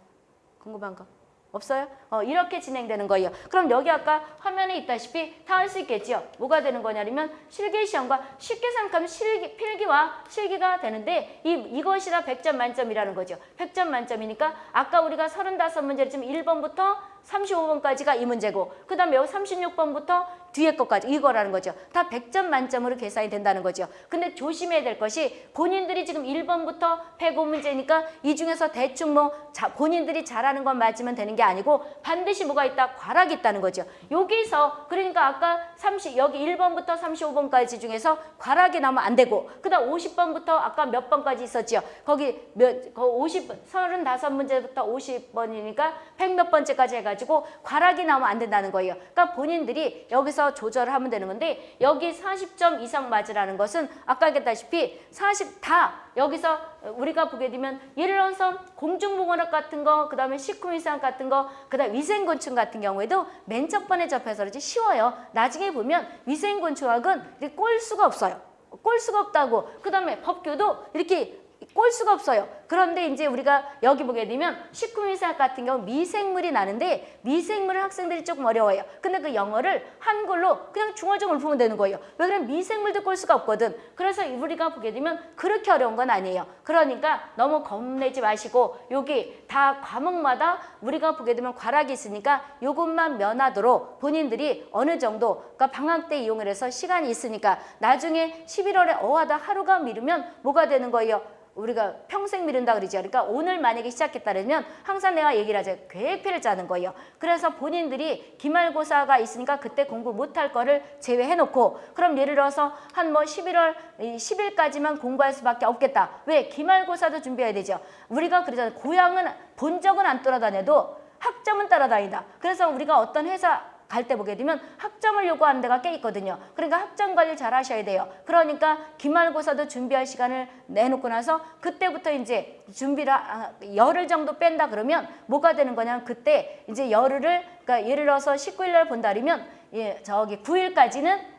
궁금한 거? 없어요? 어, 이렇게 진행되는 거예요. 그럼 여기 아까 화면에 있다시피 다 할 수 있겠죠? 뭐가 되는 거냐면 실기시험과 쉽게 생각하면 실기, 필기와 실기가 되는데 이, 이것이 다 100점 만점이라는 거죠. 100점 만점이니까 아까 우리가 35문제를 지금 1번부터 35번까지가 이 문제고 그 다음에 여기 36번부터 뒤에 것까지 이거라는 거죠. 다 100점 만점으로 계산이 된다는 거죠. 근데 조심해야 될 것이 본인들이 지금 1번부터 105 문제니까 이 중에서 대충 뭐 자, 본인들이 잘하는 건 맞으면 되는 게 아니고 반드시 뭐가 있다? 과락이 있다는 거죠. 여기서 그러니까 아까 30 여기 1번부터 35번까지 중에서 과락이 나오면 안 되고 그다음 50번부터 아까 몇 번까지 있었지요. 거기 몇거 50, 35문제부터 50번이니까 100 몇 번째까지 해가지고 과락이 나오면 안 된다는 거예요. 그러니까 본인들이 여기서 조절을 하면 되는 건데 여기 40점 이상 맞으라는 것은 아까 얘기했다시피 40 다 여기서 우리가 보게 되면 예를 들어서 공중보건학 같은 거, 그 다음에 식후이상 같은 거, 그 다음 위생곤충 같은 경우에도 맨 첫 번에 접해서 그렇지 쉬워요. 나중에 보면 위생곤충학은 꼴 수가 없어요. 꼴 수가 없다고. 그 다음에 법규도 이렇게 꼴 수가 없어요. 그런데 이제 우리가 여기 보게 되면 식품위생학 같은 경우 미생물이 나는데 미생물을 학생들이 조금 어려워요. 근데 그 영어를 한글로 그냥 중얼중얼 부으면 되는 거예요. 왜 그러면 미생물도 꼴 수가 없거든. 그래서 우리가 보게 되면 그렇게 어려운 건 아니에요. 그러니까 너무 겁내지 마시고 여기 다 과목마다 우리가 보게 되면 과락이 있으니까 요것만 면하도록 본인들이 어느 정도 그러니까 방학 때 이용을 해서 시간이 있으니까 나중에 11월에 어하다 하루가 미루면 뭐가 되는 거예요? 우리가 평생 미 룬다 그러죠. 그러니까 오늘 만약에 시작했다면 항상 내가 얘기를 하죠. 계획표를 짜는 거예요. 그래서 본인들이 기말고사가 있으니까 그때 공부 못할 거를 제외해놓고 그럼 예를 들어서 한 뭐 11월 10일까지만 공부할 수밖에 없겠다. 왜? 기말고사도 준비해야 되죠. 우리가 그러잖아요. 고향은 본 적은 안 돌아다녀도 학점은 따라다닌다. 그래서 우리가 어떤 회사 갈 때 보게 되면 학점을 요구하는 데가 꽤 있거든요. 그러니까 학점 관리 잘 하셔야 돼요. 그러니까 기말고사도 준비할 시간을 내놓고 나서 그때부터 이제 준비를 하- 열흘 정도 뺀다 그러면 뭐가 되는 거냐면 그때 이제 열흘을 그러니까 예를 들어서 19일 날 그러면 예, 저기 9일까지는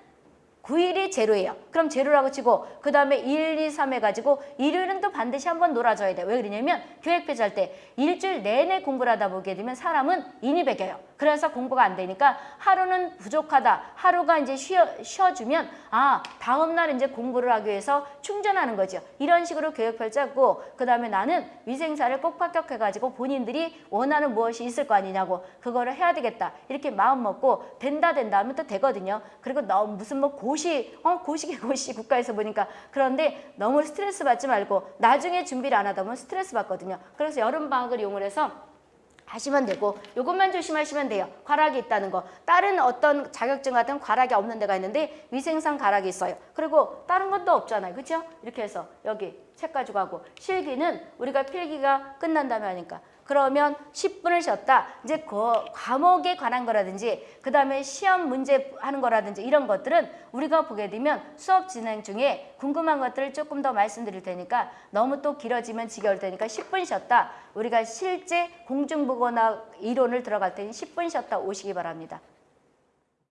9일이 제로예요. 그럼 제로라고 치고 그 다음에 1, 2, 3 해가지고 일요일은 또 반드시 한번 놀아줘야 돼요. 왜 그러냐면 짤때 일주일 내내 공부를 하다 보게 되면 사람은 인이 배겨요. 그래서 공부가 안 되니까 하루는 부족하다. 하루가 이제 쉬어, 쉬어 주면 아 다음 날 이제 공부를 하기 위해서 충전하는 거죠. 이런 식으로 계획표를 짜고 그 다음에 나는 위생사를 꼭 합격해가지고 본인들이 원하는 무엇이 있을 거 아니냐고 그거를 해야 되겠다. 이렇게 마음 먹고 된다 된다 하면 또 되거든요. 그리고 너무 무슨 뭐 고시 어 고시기 고시 국가에서 보니까 그런데 너무 스트레스 받지 말고 나중에 준비를 안 하다 보면 스트레스 받거든요. 그래서 여름 방학을 이용을 해서 하시면 되고 이것만 조심하시면 돼요. 과락이 있다는 거. 다른 어떤 자격증 같은 과락이 없는 데가 있는데 위생상 과락이 있어요. 그리고 다른 것도 없잖아요. 그렇죠? 이렇게 해서 여기 책 가지고 하고 실기는 우리가 필기가 끝난 다음에 하니까 그러면 10분을 쉬었다. 이제 그 과목에 관한 거라든지 그 다음에 시험 문제 하는 거라든지 이런 것들은 우리가 보게 되면 수업 진행 중에 궁금한 것들을 조금 더 말씀드릴 테니까 너무 또 길어지면 지겨울 테니까 10분 쉬었다. 우리가 실제 공중보거나 이론을 들어갈 때는 10분 쉬었다 오시기 바랍니다.